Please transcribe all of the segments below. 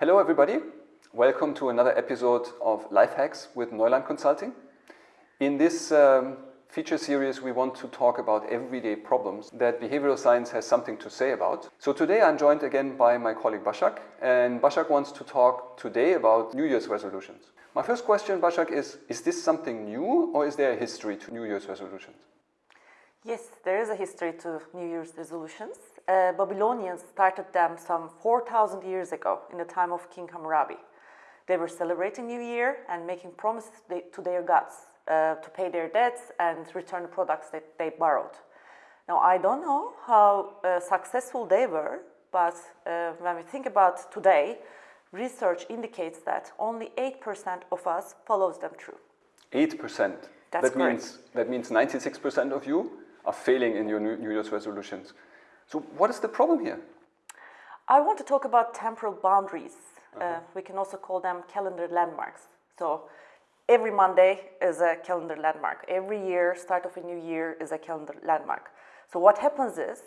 Hello everybody, welcome to another episode of Life Hacks with Neuland Consulting. In this um, feature series we want to talk about everyday problems that behavioral science has something to say about. So today I'm joined again by my colleague Bashak and Bashak wants to talk today about New Year's resolutions. My first question Bashak is, is this something new or is there a history to New Year's resolutions? Yes, there is a history to New Year's resolutions. Uh, Babylonians started them some 4,000 years ago in the time of King Hammurabi. They were celebrating New Year and making promises to their gods uh, to pay their debts and return the products that they borrowed. Now, I don't know how uh, successful they were, but uh, when we think about today, research indicates that only 8% of us follows them through. 8%? That's that correct. Means, that means 96% of you are failing in your New Year's resolutions. So what is the problem here? I want to talk about temporal boundaries. Uh -huh. uh, we can also call them calendar landmarks. So every Monday is a calendar landmark. Every year, start of a new year is a calendar landmark. So what happens is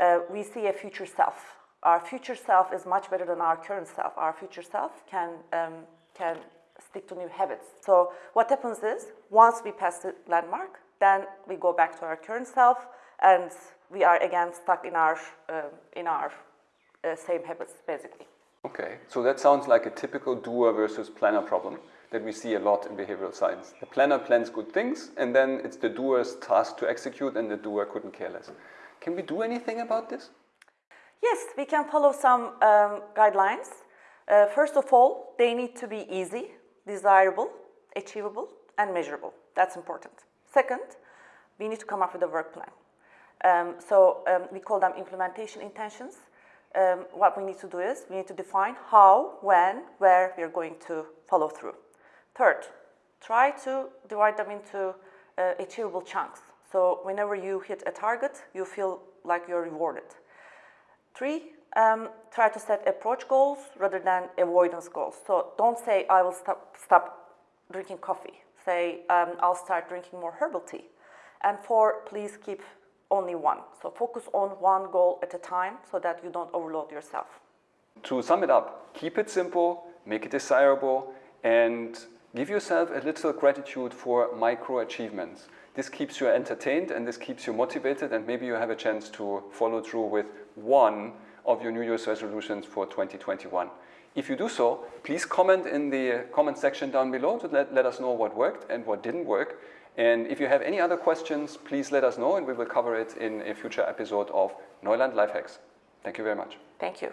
uh, we see a future self. Our future self is much better than our current self. Our future self can, um, can stick to new habits. So what happens is once we pass the landmark, then we go back to our current self and we are again stuck in our, uh, in our uh, same habits basically. Okay, so that sounds like a typical doer versus planner problem that we see a lot in behavioral science. The planner plans good things and then it's the doer's task to execute and the doer couldn't care less. Can we do anything about this? Yes, we can follow some um, guidelines. Uh, first of all, they need to be easy, desirable, achievable, and measurable. That's important. Second, we need to come up with a work plan. Um, so um, we call them implementation intentions. Um, what we need to do is we need to define how, when, where we are going to follow through. Third, try to divide them into uh, achievable chunks. So whenever you hit a target, you feel like you're rewarded. Three, um, try to set approach goals rather than avoidance goals. So don't say, I will stop, stop drinking coffee say, um, I'll start drinking more herbal tea. And four, please keep only one. So focus on one goal at a time so that you don't overload yourself. To sum it up, keep it simple, make it desirable, and give yourself a little gratitude for micro achievements. This keeps you entertained and this keeps you motivated and maybe you have a chance to follow through with one of your New Year's resolutions for 2021. If you do so, please comment in the comment section down below to let, let us know what worked and what didn't work. And if you have any other questions, please let us know and we will cover it in a future episode of Neuland Lifehacks. Thank you very much. Thank you.